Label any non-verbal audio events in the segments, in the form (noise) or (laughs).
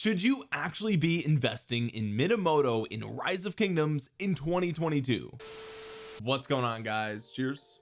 should you actually be investing in Minamoto in rise of kingdoms in 2022 what's going on guys? Cheers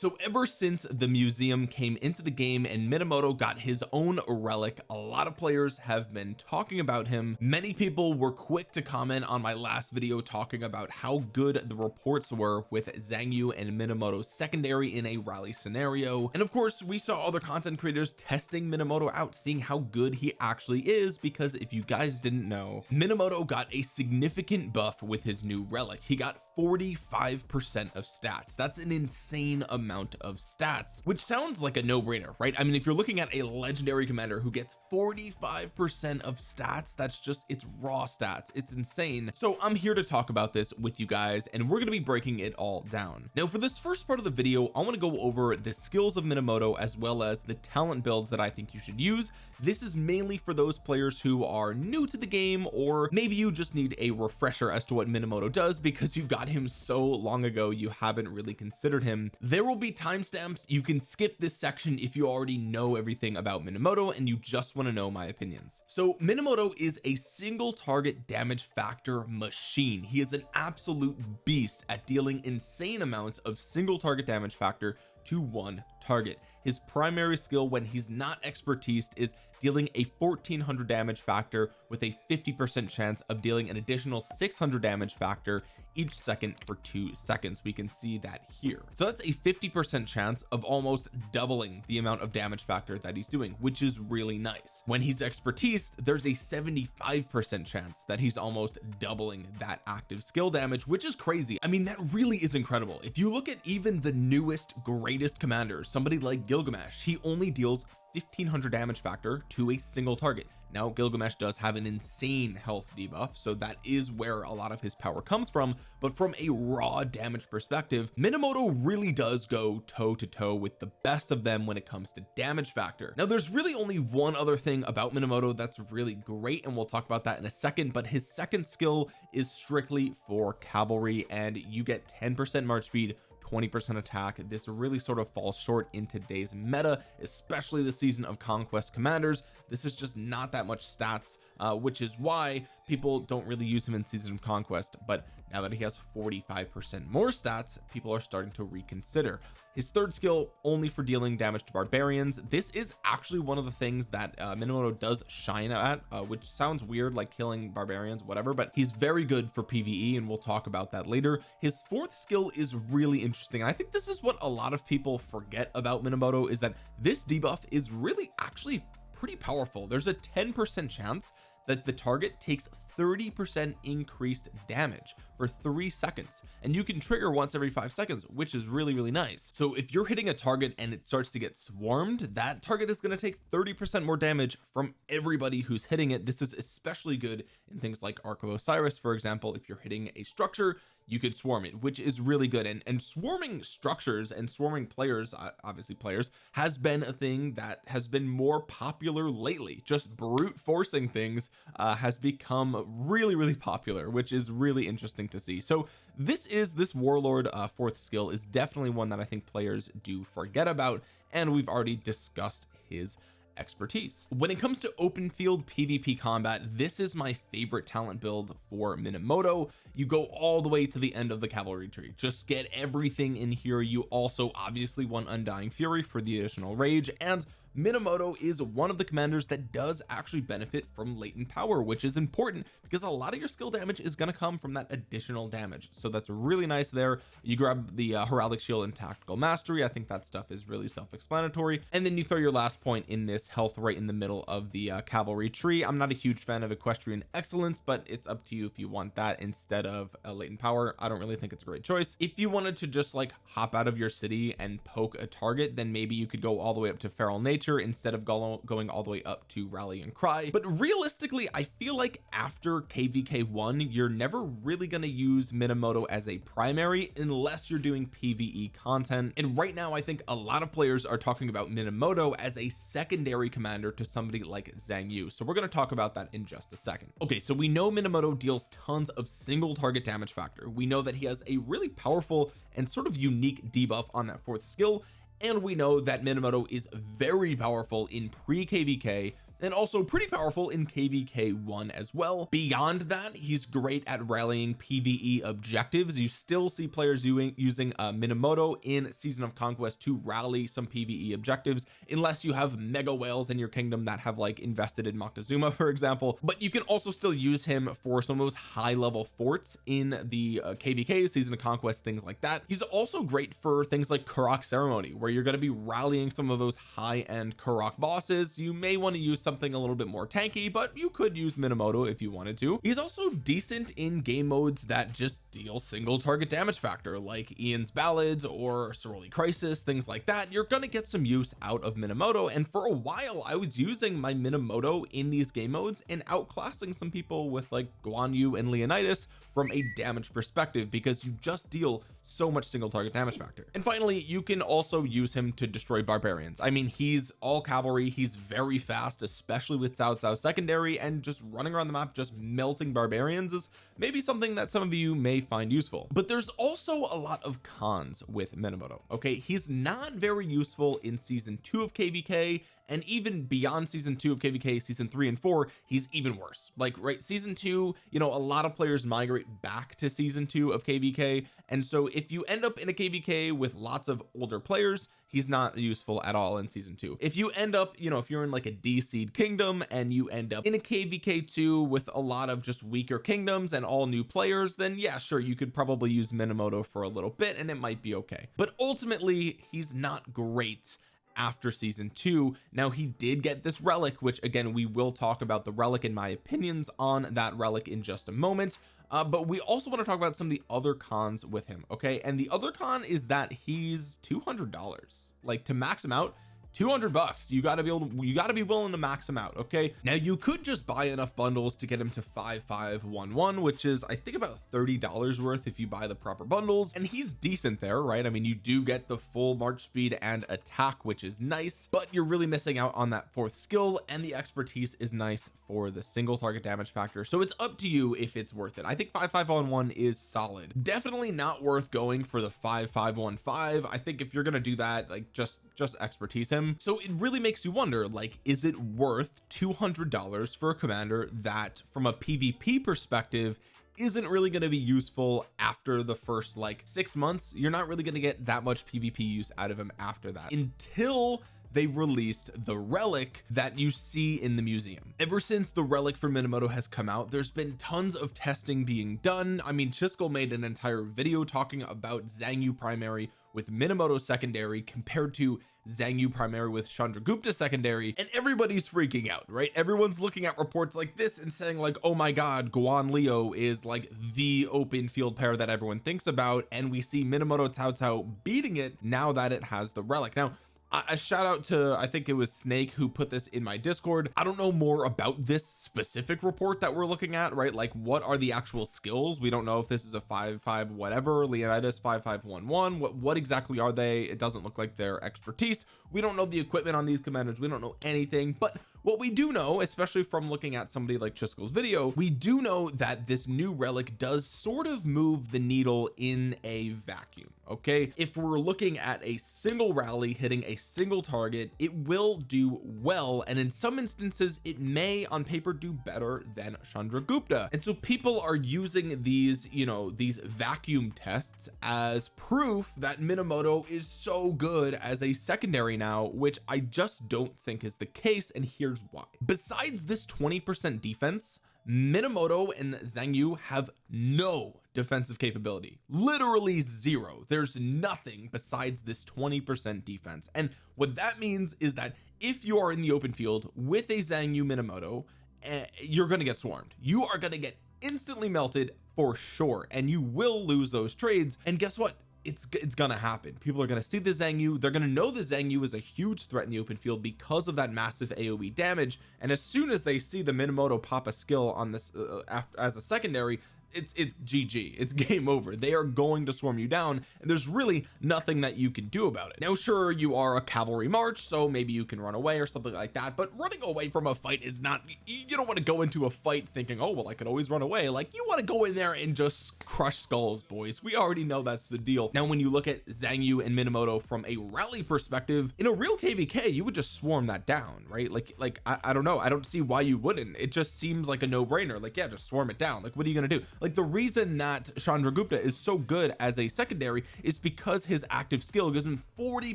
so ever since the museum came into the game and Minamoto got his own relic a lot of players have been talking about him. Many people were quick to comment on my last video talking about how good the reports were with Xiang Yu and Minamoto's secondary in a rally scenario. And of course we saw other content creators testing Minamoto out seeing how good he actually is because if you guys didn't know Minamoto got a significant buff with his new relic. He got 45 percent of stats. That's an insane amount of stats which sounds like a no-brainer right? I mean if you're looking at a legendary commander who gets 45 percent of stats that's just it's raw stats. It's insane. So I'm here to talk about this with you guys and we're going to be breaking it all down. Now for this first part of the video I want to go over the skills of Minamoto as well as the talent builds that I think you should use this is mainly for those players who are new to the game or maybe you just need a refresher as to what Minamoto does because you got him so long ago you haven't really considered him. There will be timestamps. You can skip this section if you already know everything about Minamoto and you just want to know my opinions. So Minamoto is a single target damage factor machine. He is an absolute beast at dealing insane amounts of single target damage factor to one target. His primary skill when he's not expertise is dealing a 1400 damage factor with a 50 percent chance of dealing an additional 600 damage factor each second for two seconds we can see that here. So that's a 50 percent chance of almost doubling the amount of damage factor that he's doing which is really nice. When he's expertise there's a 75 percent chance that he's almost doubling that active skill damage which is crazy. I mean that really is incredible. If you look at even the newest greatest commanders somebody like Gilgamesh he only deals 1500 damage factor to a single target now Gilgamesh does have an insane health debuff so that is where a lot of his power comes from. But from a raw damage perspective Minamoto really does go toe to toe with the best of them when it comes to damage factor. Now there's really only one other thing about Minamoto that's really great and we'll talk about that in a second but his second skill is strictly for cavalry and you get 10 percent march speed 20% attack. This really sort of falls short in today's meta especially the season of conquest commanders. This is just not that much stats uh, which is why people don't really use him in season of conquest. But now that he has 45 percent more stats people are starting to reconsider. His third skill only for dealing damage to barbarians. This is actually one of the things that uh, Minamoto does shine at uh, which sounds weird like killing barbarians whatever but he's very good for PvE and we'll talk about that later. His fourth skill is really interesting I think this is what a lot of people forget about Minamoto is that this debuff is really actually pretty powerful. There's a 10 percent chance that the target takes 30 percent increased damage for three seconds. And you can trigger once every five seconds which is really really nice. So if you're hitting a target and it starts to get swarmed that target is going to take 30 percent more damage from everybody who's hitting it. This is especially good in things like Ark of Osiris for example if you're hitting a structure you could swarm it which is really good. And and swarming structures and swarming players obviously players has been a thing that has been more popular lately. Just brute forcing things uh, has become really really popular which is really interesting to see. So this is this warlord uh, fourth skill is definitely one that I think players do forget about and we've already discussed his expertise. When it comes to open field PvP combat this is my favorite talent build for Minamoto. You go all the way to the end of the cavalry tree. Just get everything in here. You also obviously want undying fury for the additional rage and Minamoto is one of the commanders that does actually benefit from latent power which is important because a lot of your skill damage is going to come from that additional damage. So that's really nice there. You grab the uh, heraldic shield and tactical mastery. I think that stuff is really self-explanatory. And then you throw your last point in this health right in the middle of the uh, cavalry tree. I'm not a huge fan of equestrian excellence but it's up to you if you want that instead of a latent power. I don't really think it's a great choice. If you wanted to just like hop out of your city and poke a target then maybe you could go all the way up to feral nature instead of going all the way up to rally and cry. But realistically I feel like after kvk1 you're never really going to use Minamoto as a primary unless you're doing PvE content. And right now I think a lot of players are talking about Minamoto as a secondary commander to somebody like Xiang Yu. So we're going to talk about that in just a second. Okay so we know Minamoto deals tons of single target damage factor. We know that he has a really powerful and sort of unique debuff on that fourth skill and we know that Minamoto is very powerful in pre kvk and also pretty powerful in kvk1 as well. Beyond that he's great at rallying pve objectives. You still see players using using uh, Minamoto in season of conquest to rally some pve objectives unless you have mega whales in your kingdom that have like invested in Moctezuma (laughs) for example. But you can also still use him for some of those high level forts in the uh, kvk season of conquest things like that. He's also great for things like Karuak ceremony where you're going to be rallying some of those high-end Karuak bosses. You may want to use something a little bit more tanky but you could use Minamoto if you wanted to. He's also decent in game modes that just deal single target damage factor like Ian's ballads or Soroli crisis things like that. You're to get some use out of Minamoto and for a while I was using my Minamoto in these game modes and outclassing some people with like Guan Yu and Leonidas from a damage perspective because you just deal so much single target damage factor. And finally you can also use him to destroy barbarians. I mean he's all cavalry. He's very fast especially with Cao Cao secondary and just running around the map just melting barbarians is maybe something that some of you may find useful. But there's also a lot of cons with Minamoto okay? He's not very useful in season two of kvk and even beyond season two of kvk season three and four he's even worse. Like right season two you know a lot of players migrate back to season two of kvk and so if you end up in a kvk with lots of older players he's not useful at all in season two. If you end up you know if you're in like a d-seed kingdom and you end up in a kvk2 with a lot of just weaker kingdoms and all new players then yeah sure you could probably use Minamoto for a little bit and it might be okay. But ultimately he's not great after season two. Now he did get this relic which again we will talk about the relic in my opinions on that relic in just a moment uh, but we also want to talk about some of the other cons with him okay? And the other con is that he's $200 like to max him out 200 bucks. You got to be able to you got to be willing to max him out okay? Now you could just buy enough bundles to get him to 5511 which is I think about 30 dollars worth if you buy the proper bundles. And he's decent there right? I mean you do get the full march speed and attack which is nice but you're really missing out on that fourth skill and the expertise is nice for the single target damage factor. So it's up to you if it's worth it. I think 5511 is solid. Definitely not worth going for the 5515 I think if you're gonna do that like just just expertise him so it really makes you wonder like is it worth $200 for a commander that from a PvP perspective isn't really going to be useful after the first like six months? You're not really going to get that much PvP use out of him after that. Until they released the relic that you see in the museum. Ever since the relic for Minamoto has come out there's been tons of testing being done. I mean Chiskel made an entire video talking about Xiang Yu primary with Minamoto secondary compared to Xiang Yu primary with Chandragupta secondary and everybody's freaking out right? Everyone's looking at reports like this and saying like oh my god Guan Leo is like the open field pair that everyone thinks about and we see Minamoto Cao Cao beating it now that it has the relic. Now a shout out to I think it was Snake who put this in my discord. I don't know more about this specific report that we're looking at right? Like what are the actual skills? We don't know if this is a five five whatever. Leonidas 5511 what what exactly are they? It doesn't look like their expertise. We don't know the equipment on these commanders. We don't know anything. But what we do know especially from looking at somebody like Chiskel's video we do know that this new relic does sort of move the needle in a vacuum okay? If we're looking at a single rally hitting a single target it will do well and in some instances it may on paper do better than Chandragupta and so people are using these you know these vacuum tests as proof that Minamoto is so good as a secondary now which I just don't think is the case and here here's why. Besides this 20 percent defense Minamoto and Yu have no defensive capability. Literally zero. There's nothing besides this 20 percent defense. And what that means is that if you are in the open field with a Yu Minamoto uh, you're going to get swarmed. You are going to get instantly melted for sure and you will lose those trades. And guess what it's it's gonna happen. People are gonna see the Xiang Yu. They're gonna know the Xiang Yu is a huge threat in the open field because of that massive AoE damage. And as soon as they see the Minamoto pop a skill on this uh, after, as a secondary it's it's GG it's (laughs) game over. They are going to swarm you down and there's really nothing that you can do about it. Now sure you are a cavalry march so maybe you can run away or something like that but running away from a fight is not you don't want to go into a fight thinking oh well I could always run away. Like you want to go in there and just crush skulls boys. We already know that's the deal. Now when you look at Xiang Yu and Minamoto from a rally perspective in a real KVK you would just swarm that down right? Like like I, I don't know. I don't see why you wouldn't. It just seems like a no-brainer. Like yeah just swarm it down. Like what are you gonna do like the reason that Chandragupta is so good as a secondary is because his active skill gives him 40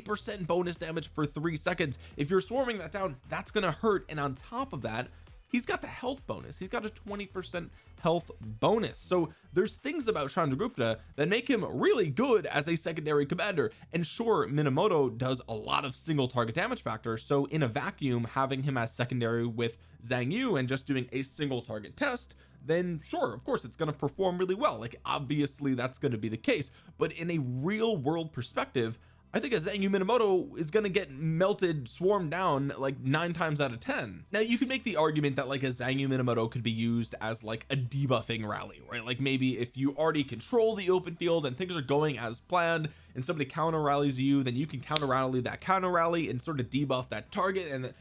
percent bonus damage for three seconds. If you're swarming that down that's gonna hurt. And on top of that he's got the health bonus. He's got a 20 percent health bonus. So there's things about Chandragupta that make him really good as a secondary commander. And sure Minamoto does a lot of single target damage factor. So in a vacuum having him as secondary with Xiang Yu and just doing a single target test then sure of course it's going to perform really well. Like obviously that's going to be the case. But in a real world perspective I think a Xiang Minamoto is going to get melted swarmed down like nine times out of ten. Now you could make the argument that like a Xiang Minamoto could be used as like a debuffing rally right? Like maybe if you already control the open field and things are going as planned and somebody counter rallies you then you can counter rally that counter rally and sort of debuff that target and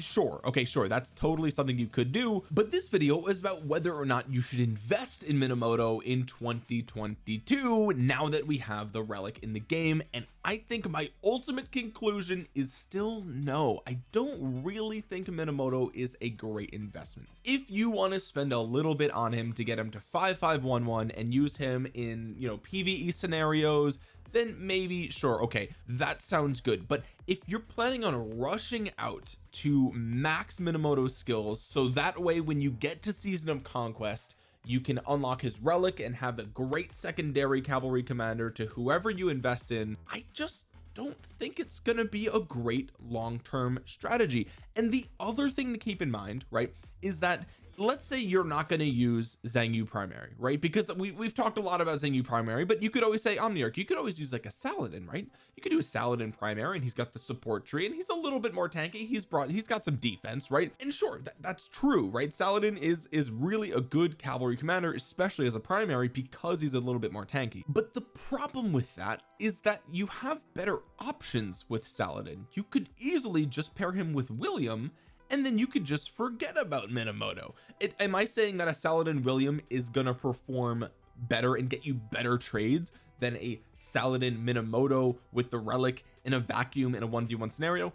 sure okay sure that's totally something you could do but this video is about whether or not you should invest in Minamoto in 2022 now that we have the relic in the game and I think my ultimate conclusion is still no. I don't really think Minamoto is a great investment. If you want to spend a little bit on him to get him to 5511 and use him in you know PvE scenarios then maybe sure okay that sounds good. But if you're planning on rushing out to max Minamoto's skills so that way when you get to season of conquest you can unlock his relic and have a great secondary cavalry commander to whoever you invest in. I just don't think it's to be a great long-term strategy. And the other thing to keep in mind right is that let's say you're not going to use Xiang Yu primary right? Because we, we've talked a lot about Xiang Yu primary but you could always say Omniarch. You could always use like a Saladin right? You could do a Saladin primary and he's got the support tree and he's a little bit more tanky. He's brought he's got some defense right? And sure that, that's true right? Saladin is is really a good cavalry commander especially as a primary because he's a little bit more tanky. But the problem with that is that you have better options with Saladin. You could easily just pair him with William and then you could just forget about Minamoto. It, am I saying that a Saladin William is gonna perform better and get you better trades than a Saladin Minamoto with the relic in a vacuum in a 1v1 scenario?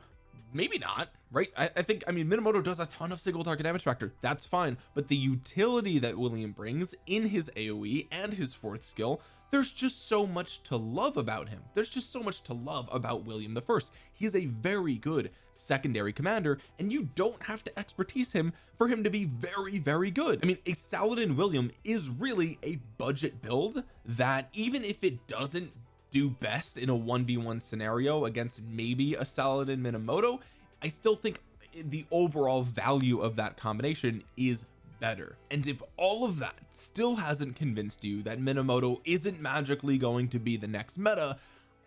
Maybe not right? I, I, think I mean Minamoto does a ton of single target damage factor. That's fine. But the utility that William brings in his AoE and his fourth skill there's just so much to love about him. There's just so much to love about William the first. He's a very good secondary commander and you don't have to expertise him for him to be very very good. I mean a Saladin William is really a budget build that even if it doesn't do best in a 1v1 scenario against maybe a Saladin Minamoto I still think the overall value of that combination is better. And if all of that still hasn't convinced you that Minamoto isn't magically going to be the next meta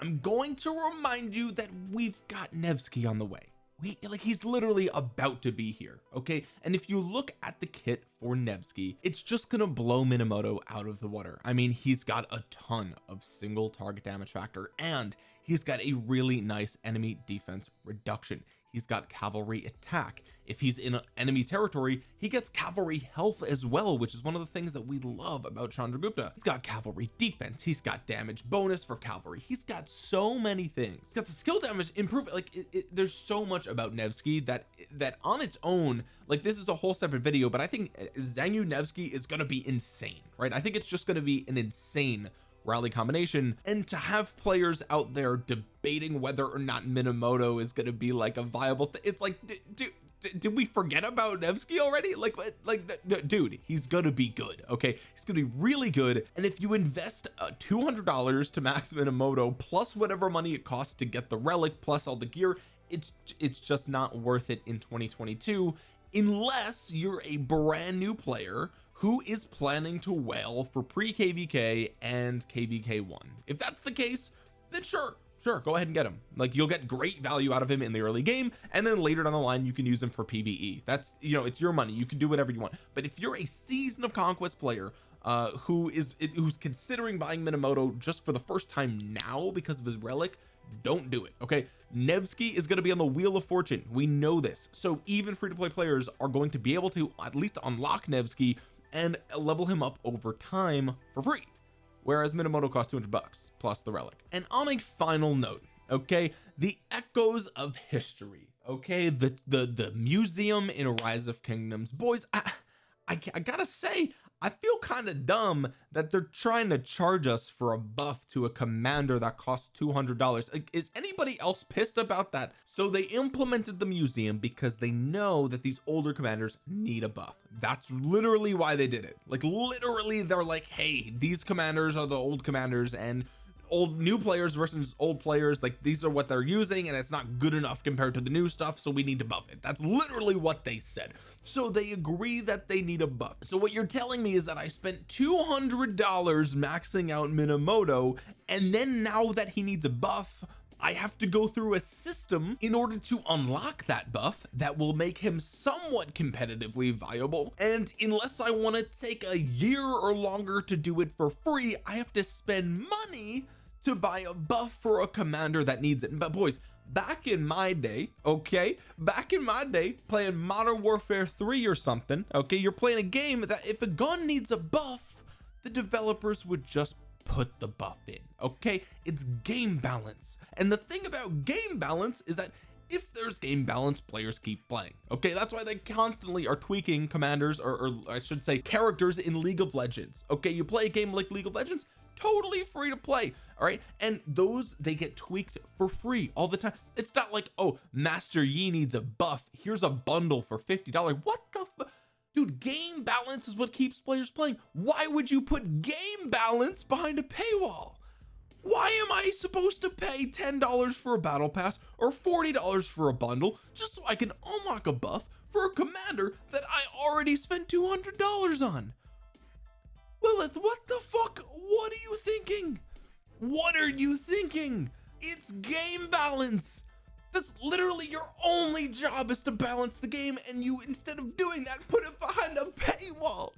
I'm going to remind you that we've got Nevsky on the way. We like he's literally about to be here okay? And if you look at the kit for Nevsky it's just gonna blow Minamoto out of the water. I mean he's got a ton of single target damage factor and he's got a really nice enemy defense reduction he's got cavalry attack. If he's in enemy territory he gets cavalry health as well which is one of the things that we love about Chandragupta. He's got cavalry defense he's got damage bonus for cavalry he's got so many things. He's got the skill damage improve like it, it, there's so much about Nevsky that that on its own like this is a whole separate video but I think Xiang Yu Nevsky is going to be insane right? I think it's just going to be an insane rally combination and to have players out there debating whether or not Minamoto is going to be like a viable thing it's like dude did we forget about Nevsky already? Like like dude he's gonna be good okay? He's gonna be really good and if you invest uh, $200 to max Minamoto plus whatever money it costs to get the relic plus all the gear it's it's just not worth it in 2022 unless you're a brand new player who is planning to whale for pre kvk and kvk1 if that's the case then sure sure go ahead and get him. Like you'll get great value out of him in the early game and then later down the line you can use him for pve that's you know it's your money. You can do whatever you want. But if you're a season of conquest player uh who is who's considering buying Minamoto just for the first time now because of his relic don't do it okay? Nevsky is going to be on the wheel of fortune. We know this. So even free-to-play players are going to be able to at least unlock Nevsky and level him up over time for free. Whereas Minamoto costs 200 bucks plus the relic. And on a final note okay the echoes of history okay the the the museum in a rise of kingdoms. Boys I, I, I gotta say I feel kind of dumb that they're trying to charge us for a buff to a commander that costs $200 is anybody else pissed about that? So they implemented the museum because they know that these older commanders need a buff. That's literally why they did it. Like literally they're like hey these commanders are the old commanders and old new players versus old players like these are what they're using and it's not good enough compared to the new stuff so we need to buff it. That's literally what they said. So they agree that they need a buff. So what you're telling me is that I spent $200 maxing out Minamoto and then now that he needs a buff I have to go through a system in order to unlock that buff that will make him somewhat competitively viable. And unless I want to take a year or longer to do it for free I have to spend money to buy a buff for a commander that needs it. But boys back in my day okay back in my day playing modern warfare 3 or something okay you're playing a game that if a gun needs a buff the developers would just put the buff in okay? It's game balance. And the thing about game balance is that if there's game balance players keep playing okay? That's why they constantly are tweaking commanders or, or I should say characters in League of Legends okay? You play a game like League of Legends totally free to play all right? And those they get tweaked for free all the time. It's not like oh Master Yi needs a buff. Here's a bundle for $50 what the dude game balance is what keeps players playing. Why would you put game balance behind a paywall? Why am I supposed to pay $10 for a battle pass or $40 for a bundle just so I can unlock a buff for a commander that I already spent $200 on Lilith what the fuck? What are you thinking? What are you thinking? It's game balance. That's literally your only job is to balance the game and you instead of doing that put it behind a paywall.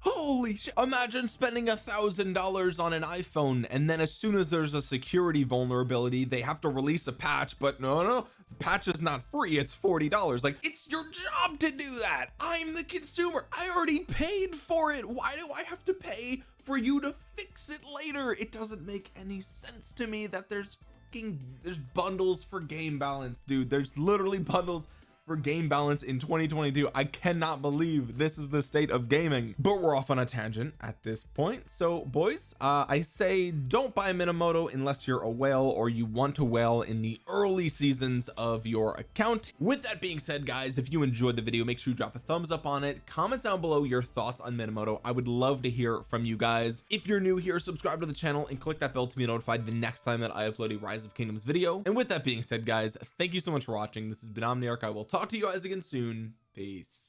Holy shit imagine spending a thousand dollars on an iPhone and then as soon as there's a security vulnerability they have to release a patch but no no patch is not free it's $40 like it's your job to do that. I'm the consumer. I already paid for it. Why do I have to pay for you to fix it later? It doesn't make any sense to me that there's fucking there's bundles for game balance dude. There's literally bundles for game balance in 2022 I cannot believe this is the state of gaming. But we're off on a tangent at this point. So boys uh I say don't buy Minamoto unless you're a whale or you want to whale in the early seasons of your account. With that being said guys if you enjoyed the video make sure you drop a thumbs up on it. Comment down below your thoughts on Minamoto. I would love to hear from you guys. If you're new here subscribe to the channel and click that bell to be notified the next time that I upload a rise of kingdoms video. And with that being said guys thank you so much for watching. This has been Omniarch. I will talk talk to you guys again soon. Peace